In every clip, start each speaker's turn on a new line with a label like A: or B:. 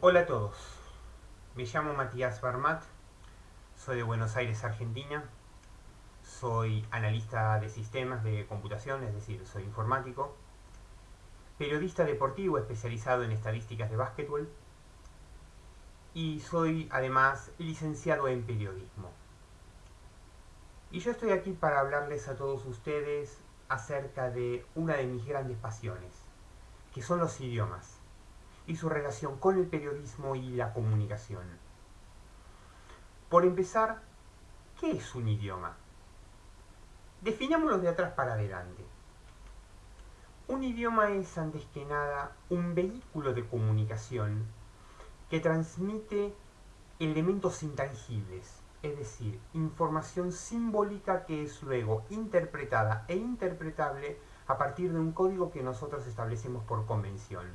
A: Hola a todos, me llamo Matías Barmat, soy de Buenos Aires, Argentina, soy analista de sistemas de computación, es decir, soy informático, periodista deportivo especializado en estadísticas de básquetbol y soy además licenciado en periodismo. Y yo estoy aquí para hablarles a todos ustedes acerca de una de mis grandes pasiones, que son los idiomas y su relación con el periodismo y la comunicación. Por empezar, ¿qué es un idioma? Definámoslo de atrás para adelante. Un idioma es, antes que nada, un vehículo de comunicación que transmite elementos intangibles, es decir, información simbólica que es luego interpretada e interpretable a partir de un código que nosotros establecemos por convención.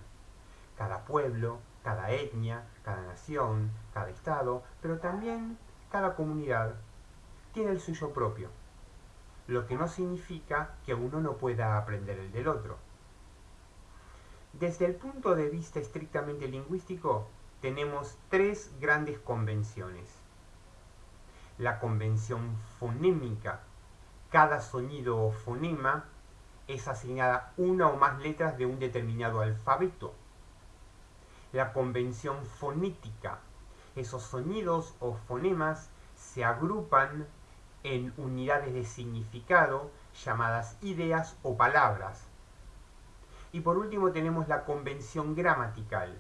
A: Cada pueblo, cada etnia, cada nación, cada estado, pero también cada comunidad tiene el suyo propio, lo que no significa que uno no pueda aprender el del otro. Desde el punto de vista estrictamente lingüístico, tenemos tres grandes convenciones la convención fonémica. Cada sonido o fonema es asignada una o más letras de un determinado alfabeto. La convención fonética. Esos sonidos o fonemas se agrupan en unidades de significado llamadas ideas o palabras. Y por último tenemos la convención gramatical.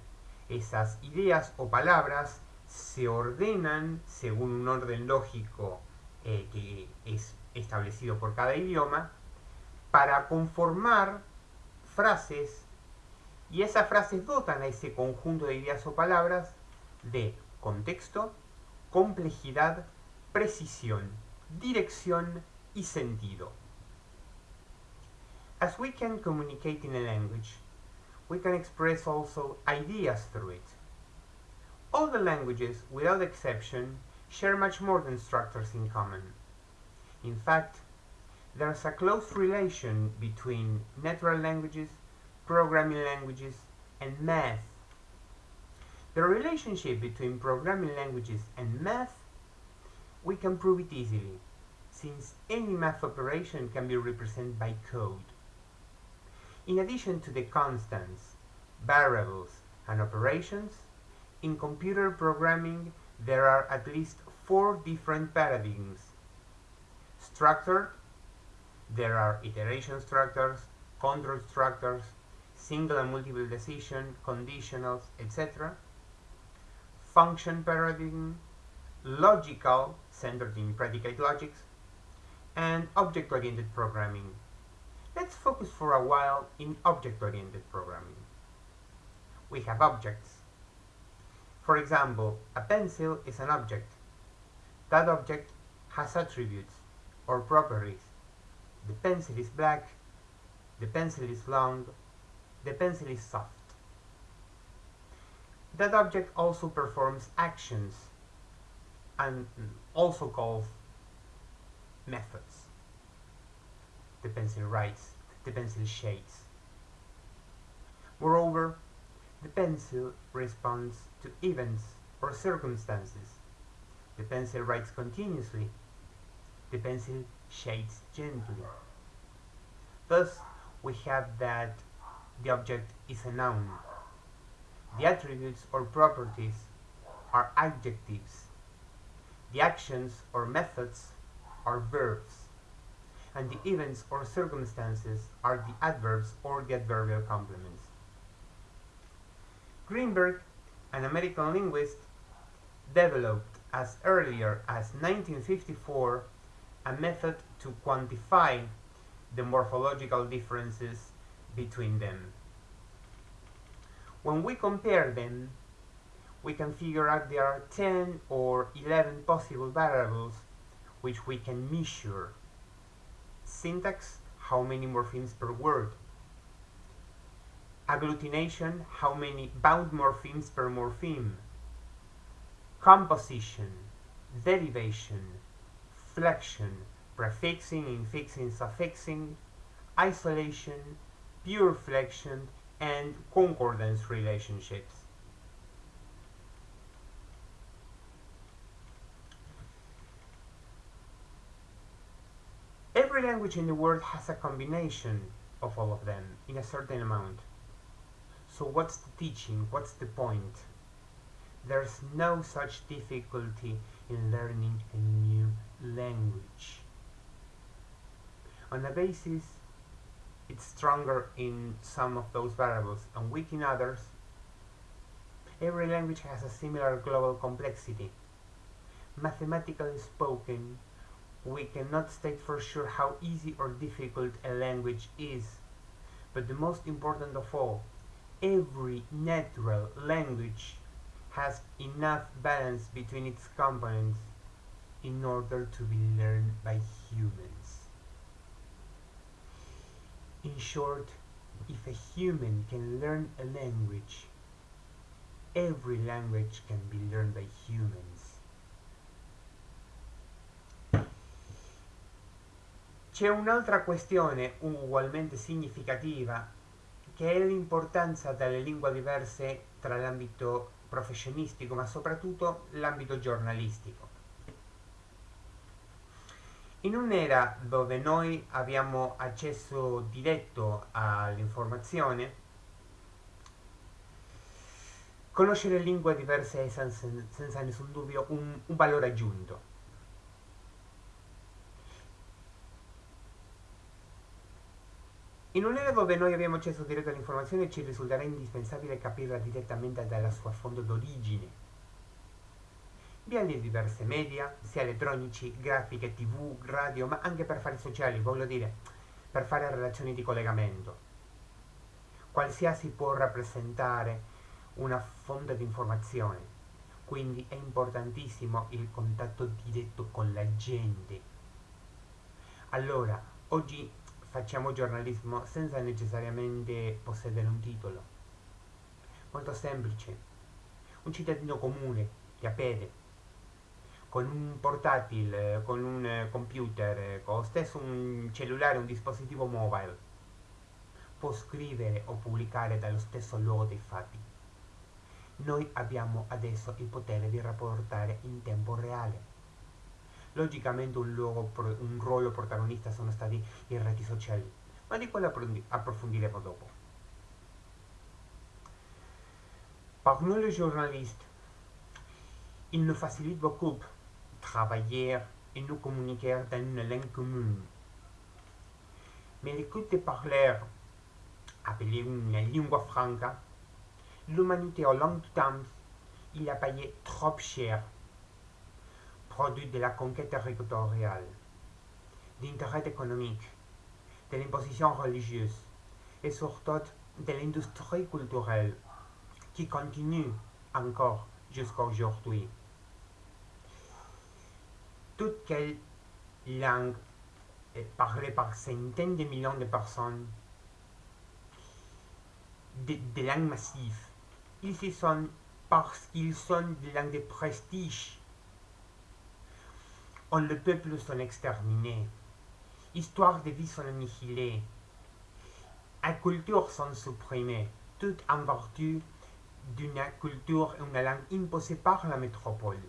A: Esas ideas o palabras se ordenan según un orden lógico eh, que es establecido por cada idioma para conformar frases y esas frases dotan a ese conjunto de ideas o palabras de contexto, complejidad, precisión, dirección y sentido. As we can communicate in a language, we can express also ideas through it. All the languages, without exception, share much more than structures in common. In fact, there's a close relation between natural languages, programming languages, and math. The relationship between programming languages and math, we can prove it easily, since any math operation can be represented by code. In addition to the constants, variables, and operations, in computer programming, there are at least four different paradigms. Structured, there are iteration structures, control structures, single and multiple decision, conditionals, etc. Function paradigm, logical, centered in predicate logics, and object-oriented programming. Let's focus for a while in object-oriented programming. We have objects, for example, a pencil is an object. That object has attributes or properties. The pencil is black, the pencil is long, the pencil is soft. That object also performs actions and also calls methods. The pencil writes, the pencil shades. Moreover, the pencil responds to events or circumstances. The pencil writes continuously. The pencil shades gently. Thus, we have that the object is a noun. The attributes or properties are adjectives. The actions or methods are verbs. And the events or circumstances are the adverbs or the adverbial complements. Greenberg, an American linguist, developed as earlier as 1954 a method to quantify the morphological differences between them. When we compare them, we can figure out there are 10 or 11 possible variables which we can measure. Syntax, how many morphemes per word agglutination, how many bound morphemes per morpheme, composition, derivation, flexion, prefixing, infixing, suffixing, isolation, pure flexion and concordance relationships. Every language in the world has a combination of all of them in a certain amount. So what's the teaching? What's the point? There's no such difficulty in learning a new language. On the basis it's stronger in some of those variables and weak in others. Every language has a similar global complexity. Mathematically spoken, we cannot state for sure how easy or difficult a language is, but the most important of all, every natural language has enough balance between its components in order to be learned by humans. Short, if a human can learn a language, every language can be learned by humans. C'è un'altra questione ugualmente significativa che è l'importanza delle lingue diverse tra l'ambito professionistico ma soprattutto l'ambito giornalistico. In un'era dove noi abbiamo accesso diretto all'informazione, conoscere lingue diverse è senza, senza nessun dubbio un, un valore aggiunto. In un'era dove noi abbiamo accesso diretto all'informazione ci risulterà indispensabile capirla direttamente dalla sua fonte d'origine. Via le diverse media, sia elettronici, grafiche, tv, radio, ma anche per fare sociali, voglio dire, per fare relazioni di collegamento. Qualsiasi può rappresentare una fonte di informazione, quindi è importantissimo il contatto diretto con la gente. Allora, oggi facciamo giornalismo senza necessariamente possedere un titolo. Molto semplice. Un cittadino comune, che appede, con un portatile, con un computer, con lo stesso un cellulare, un dispositivo mobile, può scrivere o pubblicare dallo stesso luogo dei fatti. Noi abbiamo adesso il potere di rapportare in tempo reale Logicamente un, luogo, un ruolo protagonista sono stati i reti sociali, ma di quello approfondiremo dopo. Par nous les journalistes, il nous facilite beaucoup travailler et nous communiquer dans une langue commune. Mais l'écoute des parleurs, appelée une lingua franca, l'humanité au long temps, il a payé trop cher produit de la conquête territoriale, d'intérêt économique, de l'imposition religieuse et surtout de l'industrie culturelle qui continue encore jusqu'à aujourd'hui. Toute quelle langue est parlée par centaines de millions de personnes, des de langues massives. Ils y sont parce qu'ils sont des langues de prestige on le peuple sont exterminés. Histoire de vie sont annihilées. La culture sont supprimées, tout en vertu d'une culture et une langue imposée par la métropole.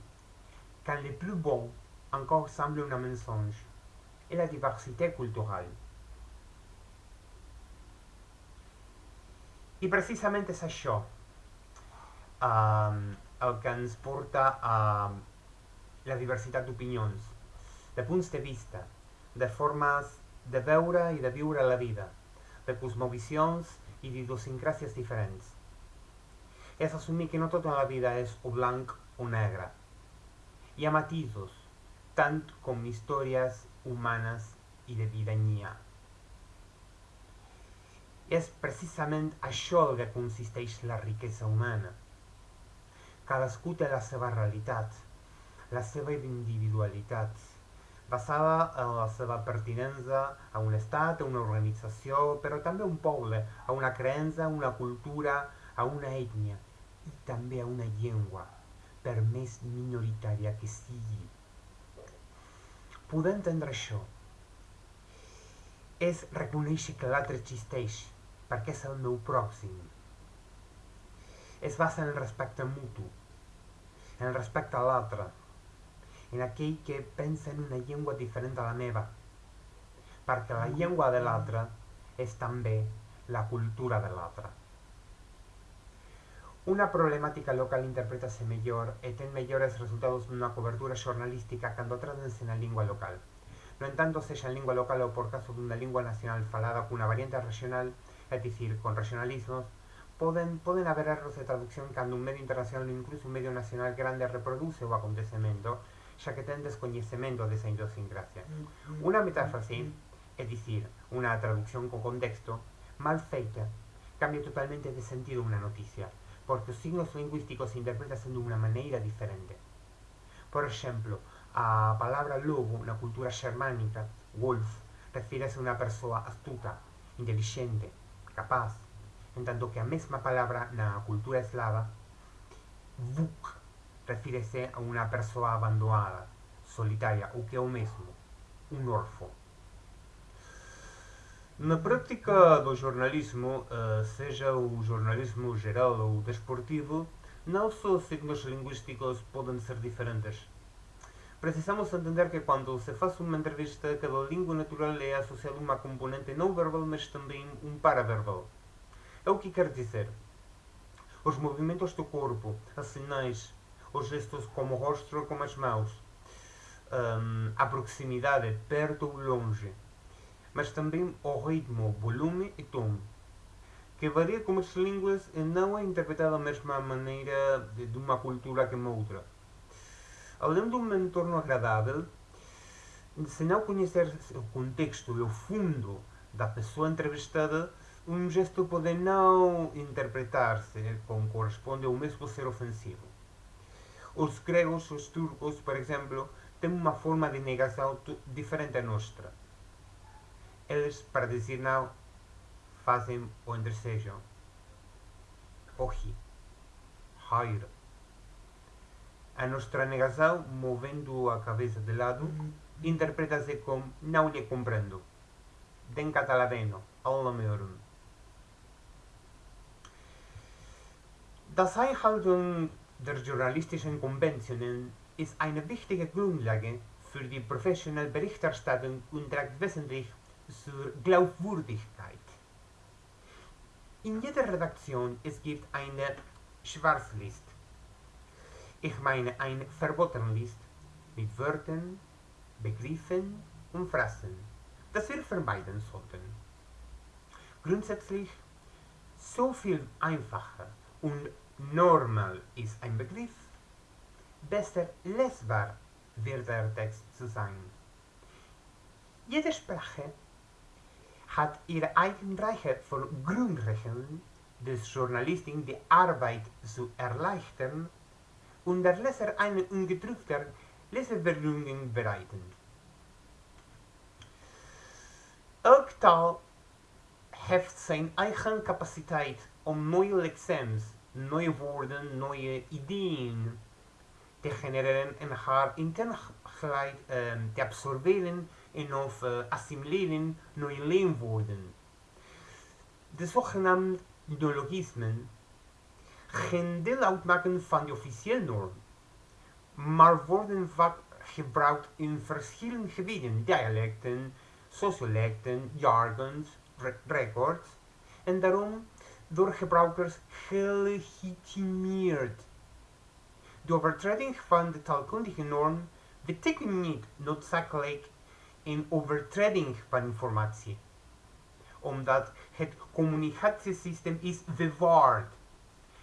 A: Quand le plus bon encore semble un mensonge, et la diversité culturelle. I precisament és això um, el que ens porta a la diversitat d'opinions de punts de vista, de formes de veure i de viure la vida, de cosmovisions i d'idiosincràcies diferents. És assumir que no tota la vida és o blanc o negre. Hi ha matisos, tant com històries humanes i de vida n'hi ha. És precisament això el que consisteix la riquesa humana. Cadascú té la seva realitat, la seva individualitat, basada en la seva pertinença a un estat, a una organització, però també a un poble, a una creença, a una cultura, a una ètnia i també a una llengua, per més minoritària que sigui. Poder entendre això és reconèixer que l'altre existeix, perquè és el meu pròxim. Es basa en el respecte mutu, en el respecte a l'altre, en aquell que pensa en una llengua diferent a la meva. perquè la llengua de l'altre és també la cultura de l'altre. Una problemática local interpretase mellor e ten mellores resultados nunha cobertura xornalística cando tratanse na lingua local. No entanto, sexa en lingua local ou por caso dunha lingua nacional falada cunha variante regional, é dicir, con regionalismos, poden, poden haber erros de traducción cando un medio internacional ou incluso un medio nacional grande reproduce o acontecemento, xa que ten descoñecemento desa idiosincrasia. Unha metáfrase, é dicir, unha traducción con contexto, mal feita, cambia totalmente de sentido unha noticia, porque os signos lingüísticos se interpretan de unha maneira diferente. Por exemplo, a palabra lobo na cultura xermánica, wolf, refírese a unha persoa astuta, inteligente, capaz, en tanto que a mesma palabra na cultura eslava, vuk, refírese a unha persoa abandonada, solitaria, ou que é o mesmo, un orfo. Na práctica do jornalismo, eh, seja o jornalismo geral ou desportivo, não só os signos linguísticos podem ser diferentes. Precisamos entender que quando se faz uma entrevista, cada língua natural é associada a uma componente não verbal, mas também um paraverbal. É o que quer dizer. Os movimentos do corpo, as sinais, os gestos como o rosto como as mãos, um, a proximidade, perto ou longe, mas também o ritmo, volume e tom, que varia como as línguas e não é interpretada da mesma maneira de uma cultura que uma outra. Além de um entorno agradável, se não conhecer o contexto e o fundo da pessoa entrevistada, um gesto pode não interpretar-se como corresponde ou mesmo ser ofensivo. Os gregos, os turcos, por exemplo, têm uma forma de negação diferente da nossa eles, para dizer não, fazem o entrecejo. Ohi. Hair. A nossa negação, movendo a cabeça de lado, interpreta-se como não lhe compreendo. Den catalaveno, alla meorum. Das Einhaltung der journalistischen Konventionen ist eine wichtige Grundlage für die professionelle Berichterstattung und trägt wesentlich zur Glaubwürdigkeit. In jeder Redaktion es gibt eine Schwarzlist. Ich meine eine Verbotenlist mit Wörtern, Begriffen und Phrasen, das wir vermeiden sollten. Grundsätzlich so viel einfacher und normal ist ein Begriff, besser lesbar wird der Text zu sein. Jede Sprache hat ihre eigene Reihe von Grundregeln des Journalisten die Arbeit zu erleichtern und der Leser eine ungedrückte Lesevergnügen bereiten. Elk taal heeft zijn eigen capaciteit om neue lexems, neue woorden, neue Ideen te genereren en haar interne geleid äh, te absorberen en of uh, assimileren neue leenwoorden. De zogenaamde ideologismen geen deel uitmaken van de officiële norm, maar worden vaak gebruikt in verschillende gebieden, dialecten, sociolecten, jargons, records, en daarom door gebruikers gelegitimeerd. De overtreding van de taalkundige norm betekent niet noodzakelijk in overtreding van informatie. Omdat het communicatiesysteem is bewaard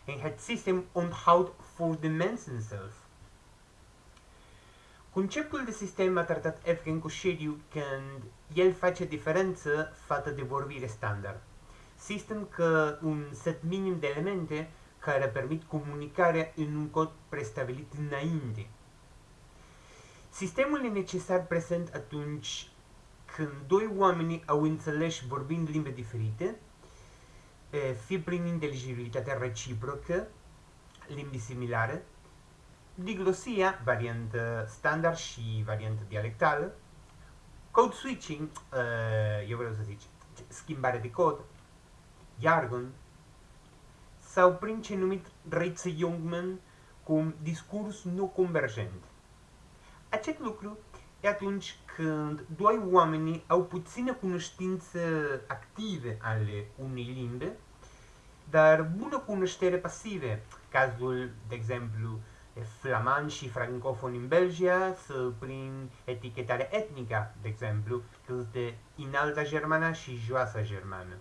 A: en het systeem onthoudt voor de mensen zelf. Conceptul de sistem a tratat Evgen Coșeriu când el face diferență față de vorbire standard. Sistem că un set minim de elemente care permit comunicarea în un cod prestabilit înainte. Sistemul e necesar prezent atunci când doi oameni au înțeles vorbind limbi diferite, fie prin inteligibilitatea reciprocă, limbi similare, diglosia, variantă standard și variantă dialectală, code switching, eu vreau să zic, schimbare de cod, jargon, sau prin ce numit Reitze Jungman cum discurs nu convergent. Acest lucru e atunci când doi oameni au puțină cunoștință active ale unei limbi, dar bună cunoștere pasive. Cazul, de exemplu, flaman și francofon în Belgia sau prin etichetare etnică, de exemplu, că de înalta germană și joasa germană.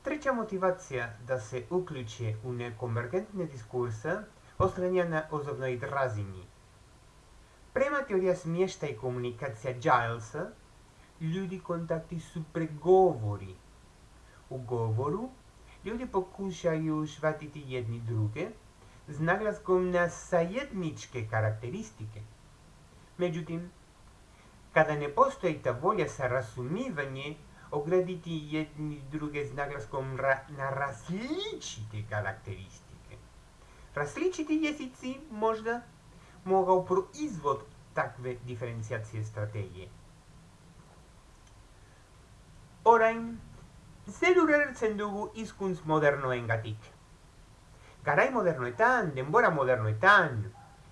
A: Trečia motivacija da se uključe u nekonvergentne diskurse oslanja na ozovnoj razini. Prema teorija smješta i komunikacija Gilesa, ljudi kontakti su pregovori. U govoru ljudi pokušaju shvatiti jedni druge s naglaskom na sajedničke karakteristike. Međutim, kada ne postoji ta volja za razumivanje ograditi jedni druge z naglaskom ra na različite karakteristike. Različiti jezici možda mogao proizvod takve diferencijacije strategije. Orain, zer urertzen dugu izkuntz modernoengatik. Garai modernoetan, denbora modernoetan,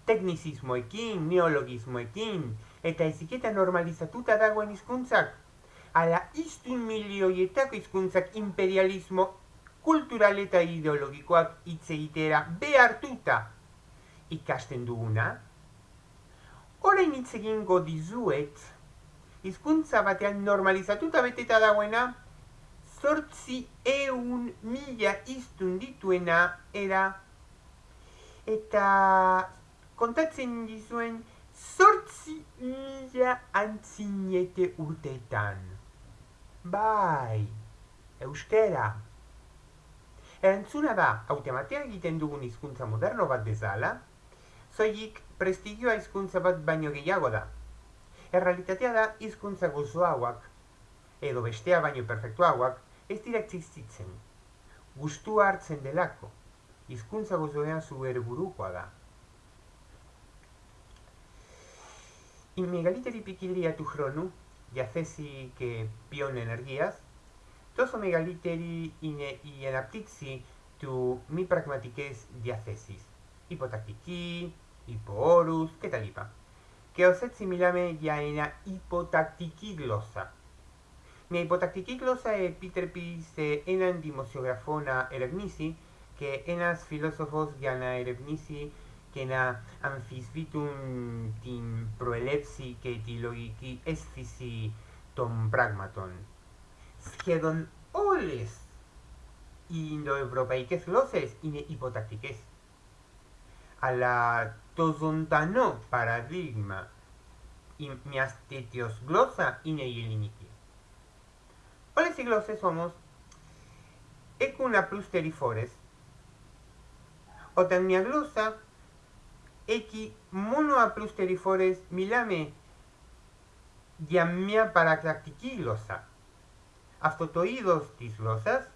A: teknizismoekin, neologismoekin, eta eziketa normalizatuta dagoen hizkuntzak ala iztun milioietako hizkuntzak imperialismo kultural eta ideologikoak hitz egitera behartuta ikasten duguna, orain hitz egingo dizuet, hizkuntza batean normalizatuta beteta dagoena, zortzi eun mila iztun dituena era, eta kontatzen dizuen zortzi mila antzinete urteetan. Bai, euskera. Entzuna da, haute egiten dugun hizkuntza moderno bat bezala, soilik prestigioa hizkuntza bat baino gehiago da. Errealitatea da hizkuntza gozoagoak, edo bestea baino perfektuagoak, ez dira existitzen. Gustua hartzen delako, hizkuntza gozoea zuber burukoa da. Y mi galit eripikili a tu jazesi que pion energiaz, τόσο μεγαλύτερη είναι η αναπτύξη του μη πραγματικές διαθέσεις, υποτακτική, υποόρους κτλ. Και ως έτσι μιλάμε για ένα υποτακτική γλώσσα. Μια υποτακτική γλώσσα επιτρέπει σε έναν δημοσιογραφό να ερευνήσει και ένας φιλόσοφος για να ερευνήσει και να αμφισβήτουν την προελεύση και τη λογική αίσθηση των πράγματων. Σχεδόν όλες οι Ινδοευρωπαϊκές γλώσσες είναι υποτακτικές. Αλλά το ζωντανό παραδείγμα μιας τέτοιας γλώσσα είναι η ελληνική. Όλες οι γλώσσες όμως έχουν απλούς τεριφόρες όταν μια γλώσσα έχει μόνο απλούς τεριφόρες μιλάμε για μια παρακτακτική γλώσσα. Αυτό το είδος της γλώσσας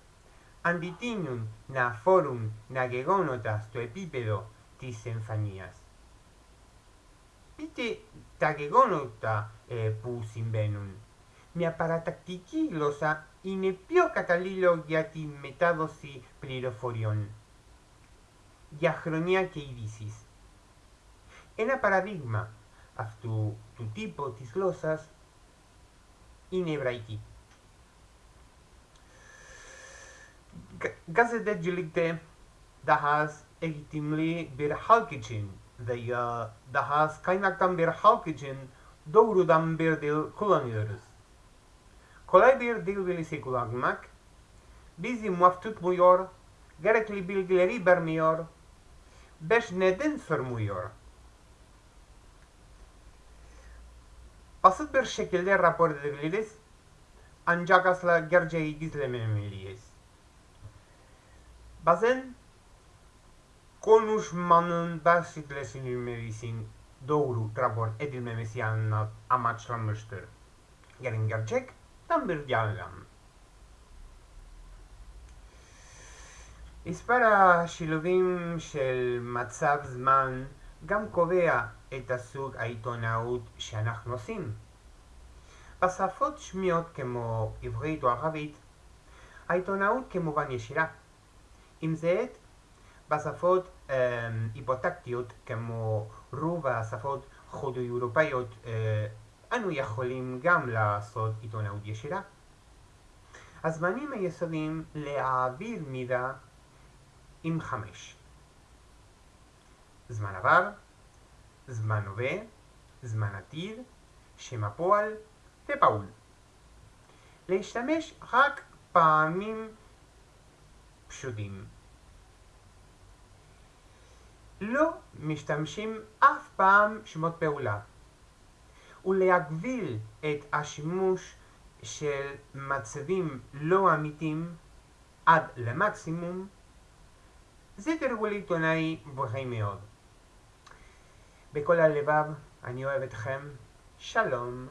A: αντιτείνουν να αφορούν να γεγονότα στο επίπεδο της εμφανίας. Πείτε τα γεγονότα ε, που συμβαίνουν. Μια παρατακτική γλώσσα είναι πιο καταλλήλο για τη μετάδοση πληροφοριών. Για χρονιά και ειδήσεις. Ένα παραδείγμα αυτού του τύπου της γλώσσας είναι η εβραϊκή. Gazetdegelikte dat has egitimli bir halkicin veya daha az kaynaktan bir halk için doğrudan bir dil kullanıyoruz. Kolay bir dil bilgisi kullanmak bizi muaf tutmuyor, gerekli bilgileri vermiyor, beş neden sormuyor. Basit bir şekilde rapor edebiliriz ancak asla gerçeği gizlememeliyiz. Konuşmanın basitleştirilmesi için doğru rapor edilmemesi amaçlanmıştır. Gelin gerçek tam bir yalan. מספר השילובים של מצב זמן גם קובע את הסוג העיתונאות שאנחנו עושים. בשפות שמיות כמו עברית או ערבית, העיתונאות כמובן ישירה. עם זאת, בשפות אה, היפוטקטיות כמו רוב השפות חודו-אירופאיות אה, אנו יכולים גם לעשות עיתונאות ישירה. הזמנים היסודיים להעביר מידע עם חמש. זמן עבר, זמן הווה, זמן עתיד, שם הפועל ופעול. להשתמש רק פעמים פשוטים. לא משתמשים אף פעם שמות פעולה. ולהגביל את השימוש של מצבים לא אמיתיים עד למקסימום, זה תרגול עיתונאי בריא מאוד. בכל הלבב, אני אוהב אתכם, שלום.